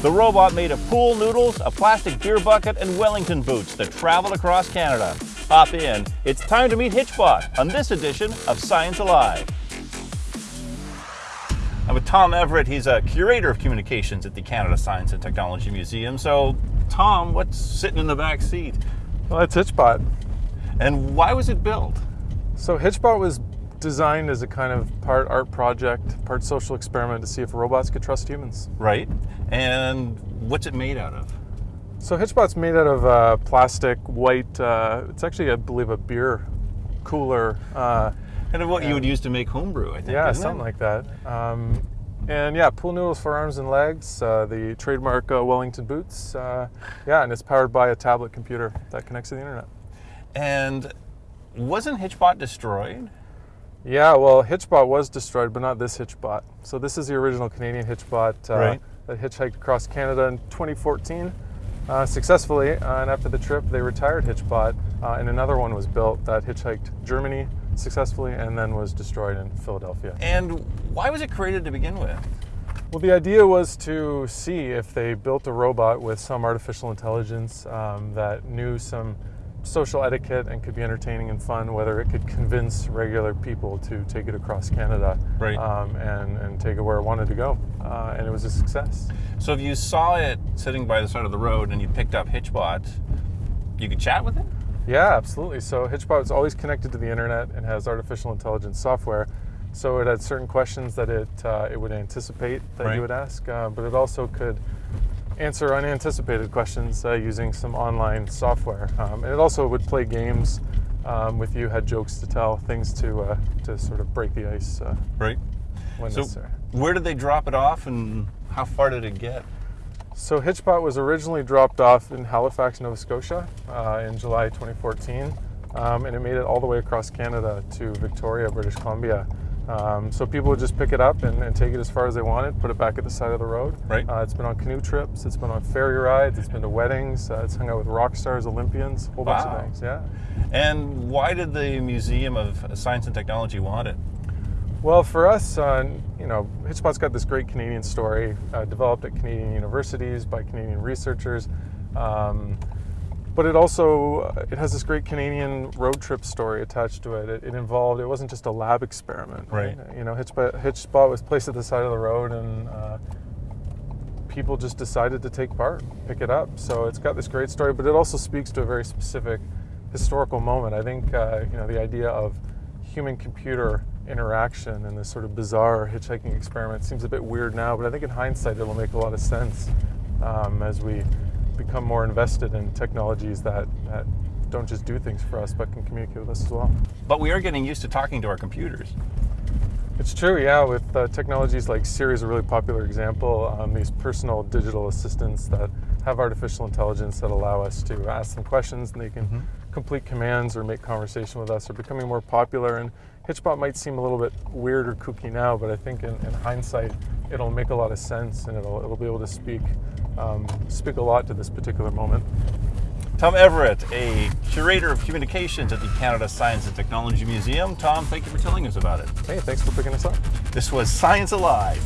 The robot made of pool noodles, a plastic beer bucket, and Wellington boots that traveled across Canada. Hop in. It's time to meet Hitchbot on this edition of Science Alive. I'm with Tom Everett. He's a curator of communications at the Canada Science and Technology Museum. So, Tom, what's sitting in the back seat? Well, that's Hitchbot. And why was it built? So Hitchbot was designed as a kind of part art project, part social experiment to see if robots could trust humans. Right. And what's it made out of? So Hitchbot's made out of uh, plastic, white. Uh, it's actually, I believe, a beer cooler. Uh, kind of what you would use to make homebrew, I think. Yeah, something it? like that. Um, and yeah, pool noodles for arms and legs. Uh, the trademark uh, Wellington boots. Uh, yeah, and it's powered by a tablet computer that connects to the internet. And wasn't Hitchbot destroyed? Yeah, well, Hitchbot was destroyed, but not this Hitchbot. So this is the original Canadian Hitchbot uh, right. that hitchhiked across Canada in 2014 uh, successfully. Uh, and after the trip, they retired Hitchbot, uh, and another one was built that hitchhiked Germany successfully and then was destroyed in Philadelphia. And why was it created to begin with? Well, the idea was to see if they built a robot with some artificial intelligence um, that knew some social etiquette and could be entertaining and fun, whether it could convince regular people to take it across Canada right. um, and, and take it where it wanted to go. Uh, and it was a success. So if you saw it sitting by the side of the road and you picked up Hitchbot, you could chat with it? Yeah, absolutely. So Hitchbot is always connected to the internet and has artificial intelligence software. So it had certain questions that it, uh, it would anticipate that right. you would ask, uh, but it also could answer unanticipated questions uh, using some online software. Um, and it also would play games um, with you, had jokes to tell, things to uh, to sort of break the ice. Uh, right. When so necessary. where did they drop it off, and how far did it get? So Hitchbot was originally dropped off in Halifax, Nova Scotia, uh, in July 2014, um, and it made it all the way across Canada to Victoria, British Columbia. Um, so people would just pick it up and, and, take it as far as they wanted, put it back at the side of the road. Right. Uh, it's been on canoe trips, it's been on ferry rides, it's been to weddings, uh, it's hung out with rock stars, Olympians, a whole wow. bunch of things. Yeah. And why did the Museum of Science and Technology want it? Well, for us, uh, you know, Hitchbot's got this great Canadian story, uh, developed at Canadian universities by Canadian researchers. Um, but it also uh, it has this great Canadian road trip story attached to it. It, it involved it wasn't just a lab experiment. Right. right? You know, Hitchbot, Hitchbot was placed at the side of the road, and uh, people just decided to take part, pick it up. So it's got this great story, but it also speaks to a very specific historical moment. I think uh, you know the idea of human-computer interaction and this sort of bizarre hitchhiking experiment seems a bit weird now, but I think in hindsight it'll make a lot of sense um, as we become more invested in technologies that, that don't just do things for us, but can communicate with us as well. But we are getting used to talking to our computers. It's true, yeah. With uh, technologies like Siri is a really popular example. Um, these personal digital assistants that have artificial intelligence that allow us to ask them questions and they can mm -hmm. complete commands or make conversation with us are becoming more popular. And Hitchbot might seem a little bit weird or kooky now, but I think in, in hindsight, it'll make a lot of sense and it'll, it'll be able to speak um, speak a lot to this particular moment. Tom Everett, a curator of communications at the Canada Science and Technology Museum. Tom, thank you for telling us about it. Hey, thanks for picking us up. This was Science Alive.